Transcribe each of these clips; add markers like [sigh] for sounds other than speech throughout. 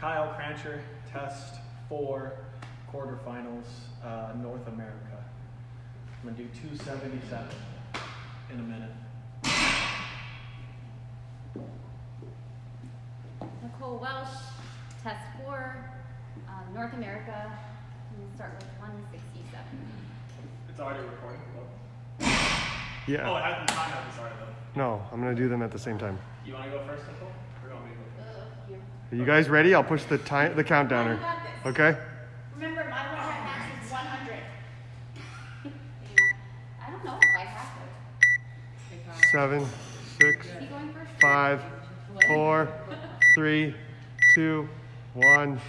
Kyle Crancher, test four, quarterfinals, uh, North America. I'm gonna do 277 in a minute. Nicole Welsh, test four, um, North America. I'm start with 167. It's already recording. Yeah. Oh, it hasn't time hasn't started though. No, I'm gonna do them at the same time. You wanna go first, Nicole? Or you want me to go first? Uh, here. Are you guys ready? I'll push the time, the countdowner. Oh, this. Okay. Remember, my one rep max is 100. [laughs] I don't know if I have it. Seven, six, Is he going first? five, four, [laughs] three, two, one.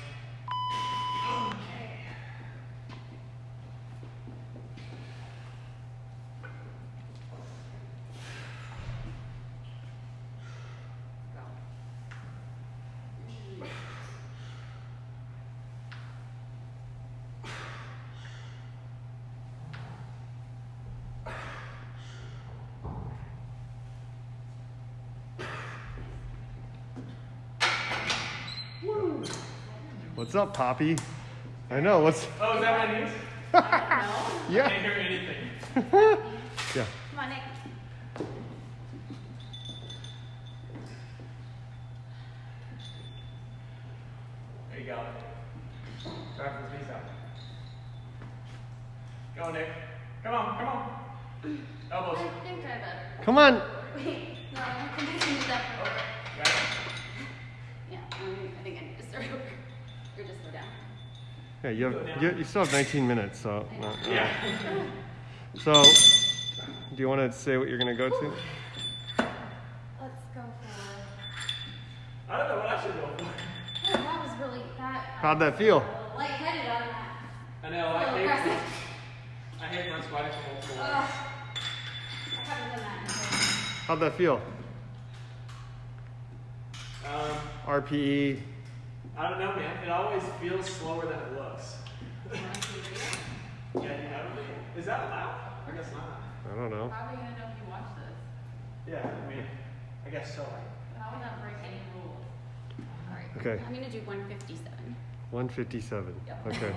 What's up, Poppy? I know. What's Oh, is that what it is? I yeah, can't hear anything. [laughs] yeah. Come on, Nick. There you go. Travis, peace out. Go, Nick. Come on, come on. Elbows. I think I better. Come on. Wait, no, I think I can do that Okay. Got it. Yeah, I think I need to start over. Or just go down. Yeah, you have you, you still have 19 minutes, so. uh, uh. Yeah. So, do you want to say what you're gonna go to? Let's go for. I don't know what I should go for. Oh, that was really that. How'd that feel? Lightheaded on that. I know, I hate, aggressive. I hate front squatting for multiple Ugh. I haven't done that. in a How'd that feel? Um, RPE. I don't know, man. It always feels slower than it looks. while. Wanna see the video? Yeah, you have it? Is that allowed? I guess not. I don't know. How are we gonna know if you watch this? Yeah, I mean, I guess so. How would that break any rules? All right. Okay. I'm gonna do 157. 157. Yep. Okay.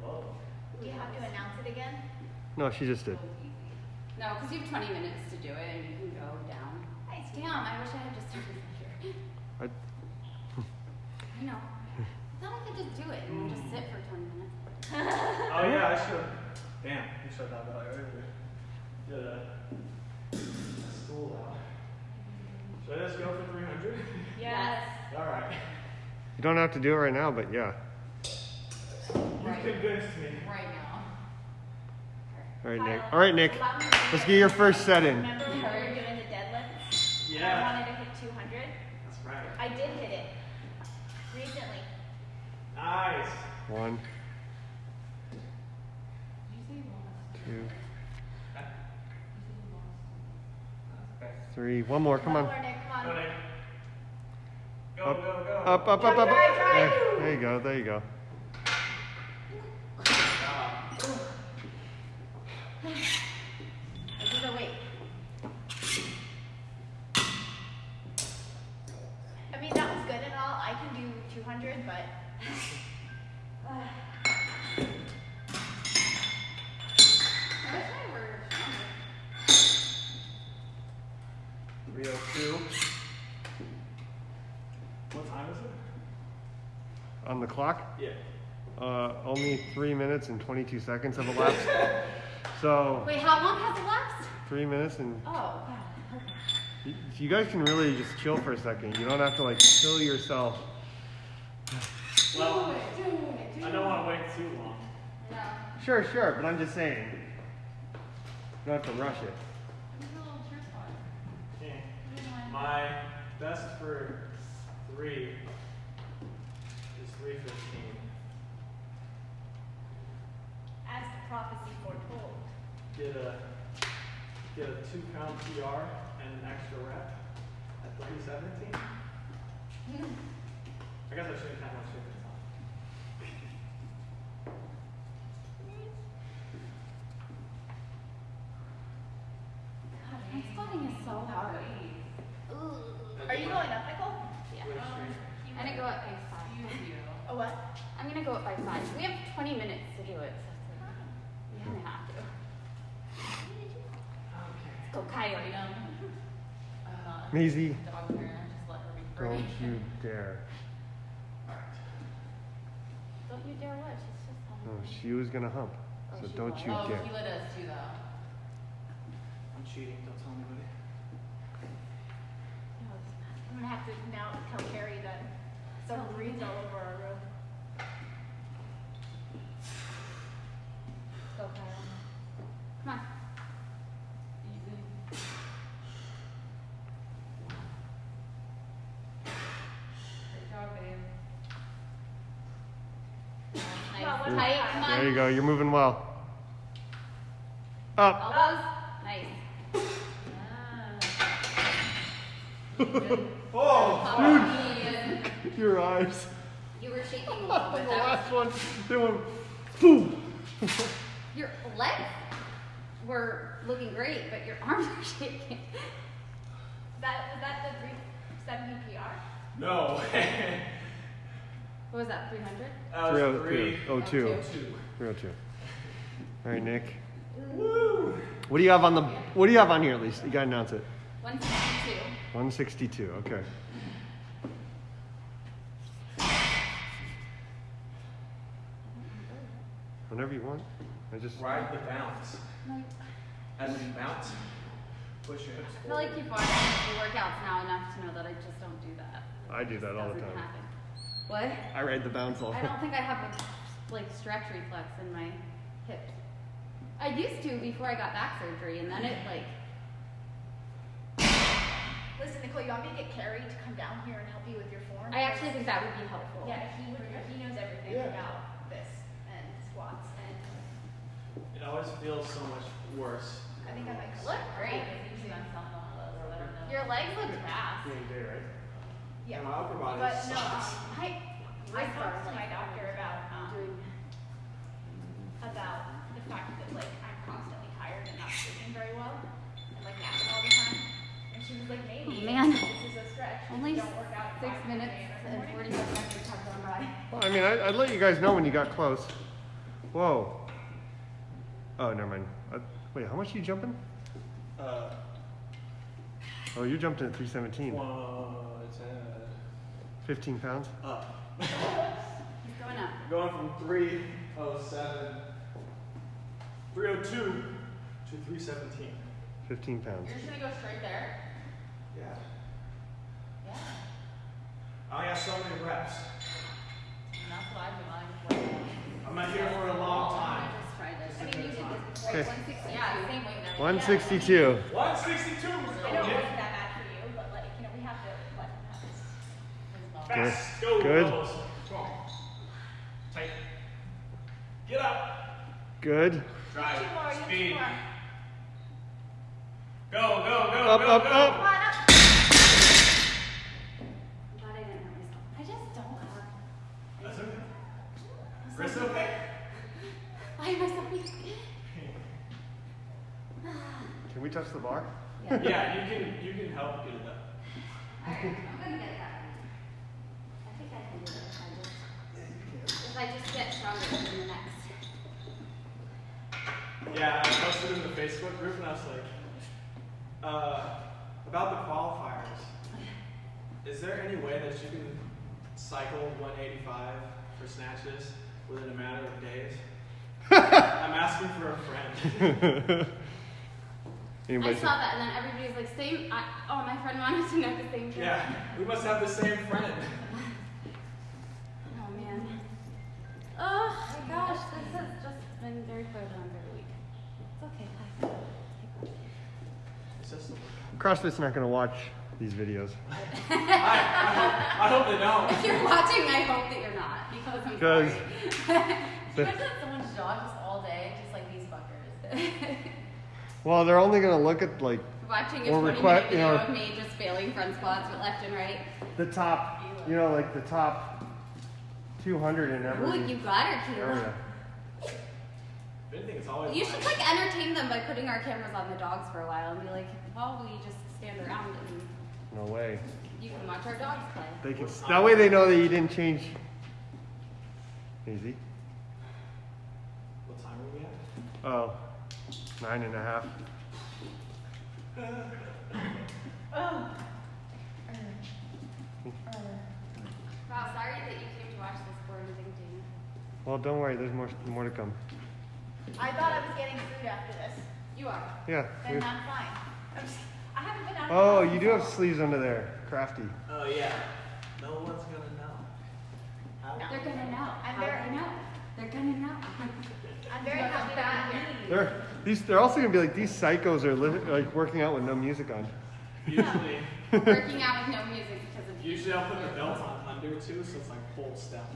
Whoa. [laughs] Do you have to announce it again? No, she just did. No, because you have 20 minutes to do it, and you can go down. Nice. Damn, I wish I had just started here. I, [laughs] I know. I thought I could just do it and then just sit for 20 minutes. [laughs] Oh yeah, I should. Damn, you should have that earlier. Get a stool out. Should I just go for 300? Yes. [laughs] All right. you don't have to do it right now, but yeah. You convinced me. Right now. All right, Nick. All right, Nick. allow me to Let's do get your first set in. Remember when we were doing the deadlifts? And I wanted to hit 200? That's right. I did hit it. Recently. Nice. One, Did you say two, You said you lost. Okay. three. One more. Come One on. more, Nick, come Go. Nick. Go, Up, go, go. up, up, up, up. Up. There, there you go. There you go. This is a weight. I mean, that was good and all. I can do 200, but. [sighs] I wish I were stronger. 302. What time is it? On the clock, Yeah. uh, only three minutes and 22 seconds have elapsed. [laughs] So Wait, how long has it lapsed? three minutes and Oh, wow. Okay. you, you guys can really just chill for a second. You don't have to like kill yourself. Well, Do it, do I don't want to wait too long. No. Sure, sure, but I'm just saying. You don't have to rush it. Who's the little cheer squad? Okay. Who's mine? My best for three is 315. As the prophecy foretold. Get a get a two pound PR and an extra rep at 317. Hmm. I guess I shouldn't count my chickens on. God, my spotting is so hard. Wait. Ooh. Are you going up, Nicole? Yeah. Which Um, street? he I'm gonna went- go up by five. Excuse you. A what? I'm gonna go up by five. We have 20 minutes to do it. So it's like, we kind of have to. Let's go, Coyote. I'm not a Maisie, dog parent, just let her be free. don't you dare. Don't you dare what? She's just telling oh, No, she was gonna hump. Oh, So don't was. you oh, dare. Keela does too, though. I'm cheating. Don't tell anybody. No, it's not. I'm gonna have to now tell Carrie that some breeds all over our room. Let's go, Kyle. Come on. Easy. Great job, babe. Nice. Well, Tight. about- Come on. There you go. You're moving well. Up. Elbows. Nice. Ah. [laughs] Oh! Dude. [laughs] Your eyes. You were shaking a [laughs] little the bit. That last one, they went boom. your legs were looking great, but your arms were shaking. That was that the 370 PR? No. What was that? 300? that was three. Oh, two. Oh, oh, two. Three oh two. All right, Nick. Woo! What do you have on the? What do you have on here? At least you gotta announce it. 162. One sixty-two. Okay. Whenever you want. I just. Ride the bounce. Like, As you bounce, push your hips I feel like you've watched the workouts now enough to know that I just don't do that. I do that all the time. happen. What? I ride the bounce all. I don't think I have a like stretch reflex in my hips. I used to before I got back surgery, and then it like Listen, Nicole, you want me to get Carrie to come down here and help you with your form? I actually think that would be helpful. Yeah, he would. He knows everything Yeah. about this and squats, and It always feels so much worse. I think I might Look great. Usually on some of those, I don't know. Your legs look fast. During the day, right? Yeah. And my upper body But no, sucks. um, I I talked to my doctor about um, about the fact that like I'm constantly tired and not sleeping very well and like napping all the time. And she was like, maybe Oh, man. this is a stretch. Only don't work out at six 5 minutes a.m. in and morning." 45 seconds have gone by. Well, I mean, I, I'd let you guys know when you got close. Whoa. Oh, never mind. Uh, wait, how much are you jumping? Uh, Oh, you jumped in at 317. one, ten, 15 pounds. up. He's going up. Going from 307, 302 to 317. 15 pounds. You're just gonna go straight there? Yeah. Yeah. I only got so many reps. And that's what I've been like. I'm not here for a long I time. just tried it. It's mean, you did this before. Okay. 160. Yeah, same weight and everything. 162. 162. I know it wasn't that bad for you, but like you know we have to let him have his. Good. Go, Good. Bubbles. Come on. Tight. Get up. Good. Drive. Two more, you two Speed. more. Go, go, go, Up, go, up, go. up. On up. I'm glad I didn't hurt myself. I just don't. That's okay. Chris, okay? Why am I so weak? Can we touch the bar? Yeah. yeah, you can you can help get it up. Alright, I'm gonna get that. I think I can do it if I just, if I just get stronger in the next. Yeah, I posted in the Facebook group and I was like, uh, about the qualifiers. Is there any way that you can cycle 185 for snatches within a matter of days? [laughs] I'm asking for a friend. [laughs] I saw that and then everybody was like, same, I, oh, my friend wanted to know the same thing. Yeah, we must have the same friend. [laughs] gosh, this has just been very fun on very week. It's okay, I take one. It's just the workout. CrossFit's not gonna watch these videos. [laughs] I, I, hope, I hope they don't. If you're watching, I hope that you're not, because I'm Because- [laughs] sorry. Imagine if someone jogs all day, just like these fuckers. [laughs] Well, they're only gonna look at like Watching a Or 20 request- minute you know- of me just failing front squats with left and right. the top, you know, like the top 200 in Ooh, every you got her, Kayla. area. If anything, it's always. You should like entertain them by putting our cameras on the dogs for a while and be like, while we just stand around and No way. you can watch our dogs play. They can. That way they know that you didn't change. Easy. What time are we at? Oh, nine and a half. Oh. Wow, sorry that you came to watch this boring thing, Dana. Well, don't worry. There's more more to come. I thought I was getting food after this. You are. Yeah. Then we- I'm fine. I'm just, I haven't been out. of the Oh, you do have sleeves under there. Crafty. Oh yeah. No one's gonna know. How? No. They're gonna know. I'm How very- they know. They're gonna know. I'm very happy to be here. They're these. They're also gonna be like these psychos are li- like working out with no music on. Usually, [laughs] Working out with no music because of usually I'll put the belt on under too, so it's like full step.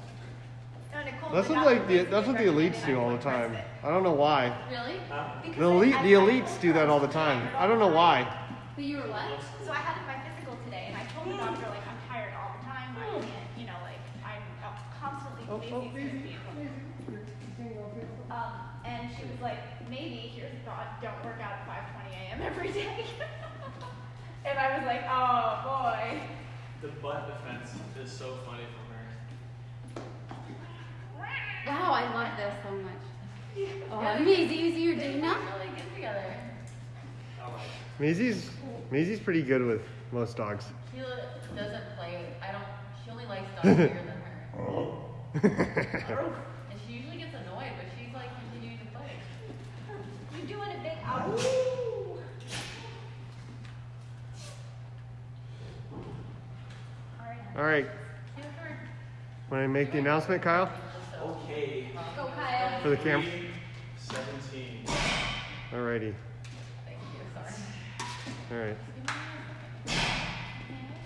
No, That's what like the that's what the elites do all the time. I don't know why. Really? Huh? The elite the elites do that all the time. I don't know all the why. But you were what? So I had my physical today, and I told the doctor like I'm tired all the time. I can't, you know, like I'm constantly Oh, oh, lazy. Um, and she was like, maybe here's a thought: don't work out at 5:20 a.m. every day. [laughs] and I was like, oh boy. The butt defense is so funny from her. Wow, I love this so much. Oh, amazing. You see your They Dana? really good together. I like it. Maisie's Maisie's pretty good with most dogs. She doesn't play. I don't. She only likes dogs [laughs] bigger than her. [laughs] And she usually gets annoyed, but she's like continuing to play. You're doing a big out. All right. All right. She was her. Want to make the announcement, Kyle, Go, Kyle. for the camp? Three, Seventeen. Alrighty. Thank you. Sorry. All right.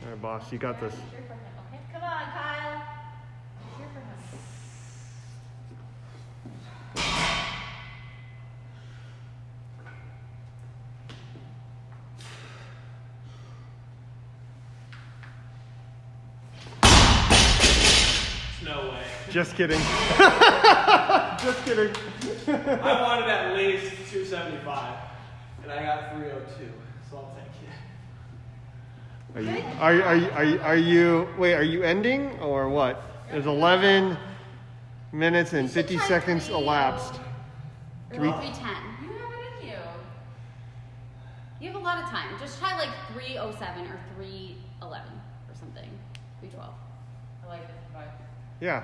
All right, boss. You got this. Cheer for him, okay? Come on, Kyle. Cheer for him. No way. Just kidding. [laughs] Just kidding. I wanted at least 275, and I got 302, so I'll take it. Are you, are, you- are, you- are, you- are you, wait, are you ending or what? There's 11 minutes and 50 seconds oh. elapsed. Or Three- 310. You have it in you. You have a lot of time. Just try like 307 or 311 or something. 312. I like this vibe. Yeah.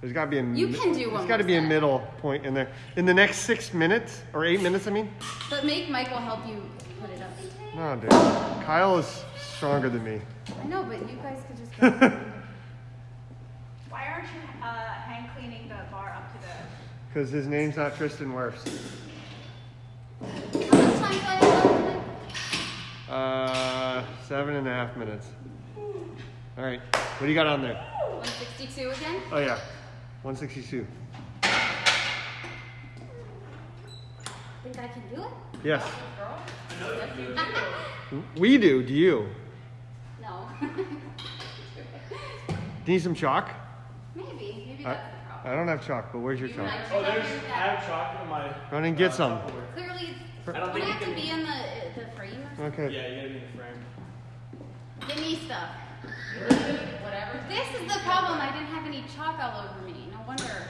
There's got to be a You mi- can do one There's got to more be a middle point in there. In the next six minutes, or eight minutes, I mean? But make Michael help you put it up. No, dude. Kyle is stronger than me. I know, but you guys could just. [laughs] Why aren't you uh, hand cleaning the bar up to the? Because his name's not Tristan Wirfs. How much time do I have? Uh, seven and a half minutes. All right. What do you got on there? 162 again? Oh, yeah. 162. Think I can do it? Yes. [laughs] We do. Do you? No. [laughs] Do you need some chalk? Maybe. Maybe I, that's the problem. I don't have chalk, but where's your You chalk? and Oh, there's. I have chalk in my. Run and get uh, some. Tupperware. Clearly, I don't think it you have to be in the the frame or something? Okay. Yeah, you gotta be in the frame. Give me stuff. [laughs] Whatever. This is the problem. I didn't have any chalk all over me. No wonder.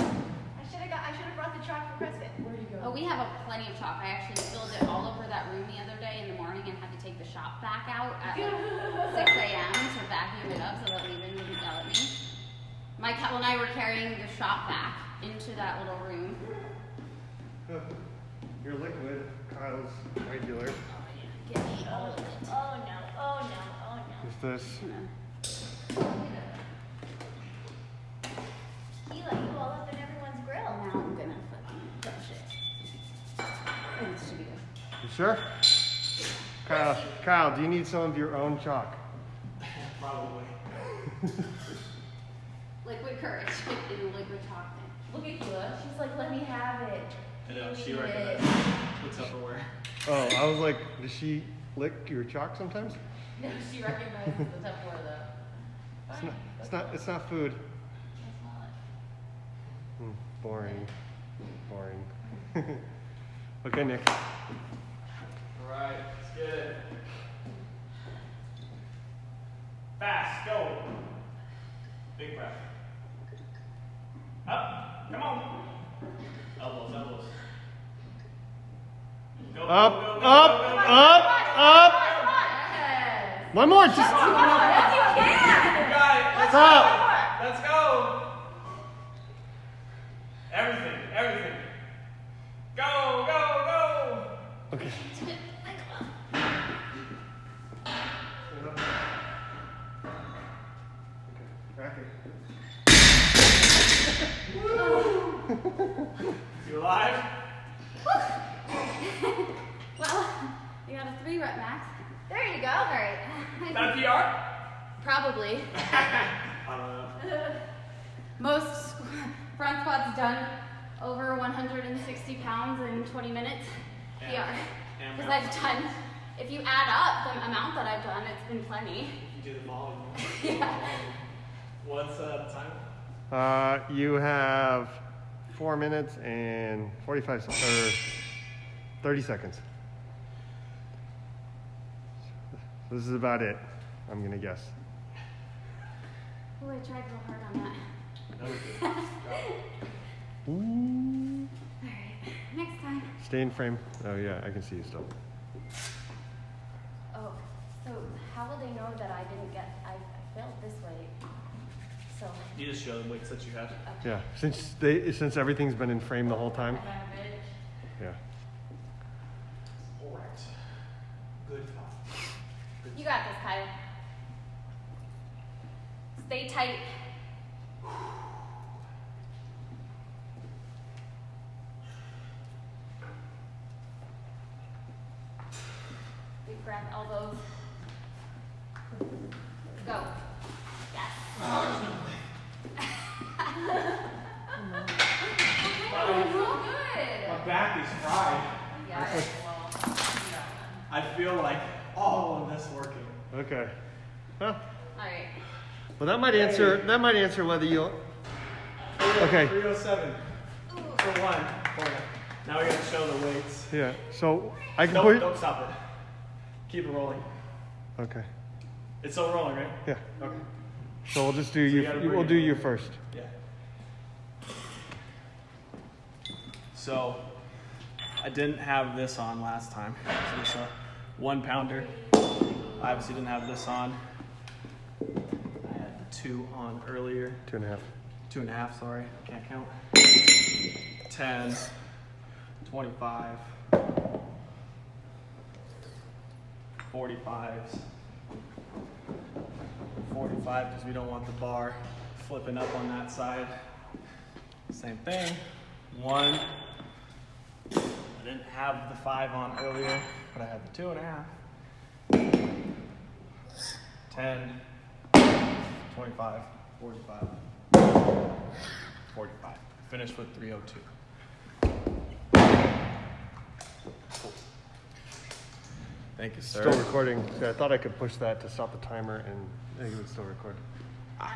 I should have got. I should have brought the chalk for CrossFit. Where'd you go? Oh, we have a plenty of chalk. I actually spilled it all over that room the other day in the morning and had to take the shop back out at like [laughs] 6 a.m. to vacuum it up so that Levin wouldn't yell at me. My cat and I were carrying the shop back into that little room. [laughs] Your liquid, Kyle's regular. Oh, Give me all of it. Oh no! Oh no! Oh no! Is this? Gonna- sure? Kyle, Kyle, do you need some of your own chalk? Probably. [laughs] Liquid courage [laughs] in a liquid chalk thing. Look at Keela. She's like, let me have it. I know, she me recognized it. the Tupperware. Oh, I was like, does she lick your chalk sometimes? [laughs] No, she recognizes the Tupperware though. It's not. It's not. It's not food. That's not it. Hmm, boring. Boring. okay, Nick. All right, let's get it. Fast, go. Big breath. Up, come on. Elbows, elbows. Go, go, Up, go, go, up, up, up. One more. Just Yes, you can. You got it. Let's Stop. You alive? [laughs] Well, you got a three rep max. There you go. All right. Is that a PR? Probably. [laughs] [laughs] I don't know. Most front squats done over 160 pounds in 20 minutes. And- PR. Because mountain. I've done, if you add up the amount that I've done, it's been plenty. You do the volume. Yeah. What's uh, the time? Uh, you have four minutes and 45 se- or 30 seconds. This is about it. I'm gonna guess. Oh, I tried real hard on that. No, we did. Ooh. All right. Next time. Stay in frame. Oh yeah, I can see you still. Oh, so how will they know that I didn't get, I, I failed this way? So, You just show them weights that you have. Yeah, since they since everything's been in frame the whole time. Yeah. All right. Good thought. you got this, Kyle. Stay tight. Big breath, elbows. Go. Yes. Oh, so good. My back is fried. Yeah, well, you. I feel like all of this working. Okay. Well, All right. well, that might answer that might answer whether you. Okay. 307 for one. Hold on. Now we gotta show the weights. Yeah. So I can Don't, put. don't stop it. Keep it rolling. Okay. It's still rolling, right? Yeah. Okay. So we'll just do So you you. We'll do you first. Yeah. So, I didn't have this on last time. So this a one pounder. I obviously didn't have this on. I had the two on earlier. Two and a half. Two and a half, sorry, can't count. 10, 25, 45s. 45 because we don't want the bar flipping up on that side. Same thing. One. I didn't have the five on earlier, but I had the two and a half. 10, 25, 45, 45. Finished with 302. Cool. Thank you, sir. Still recording. I thought I could push that to stop the timer, and it would still record. I'm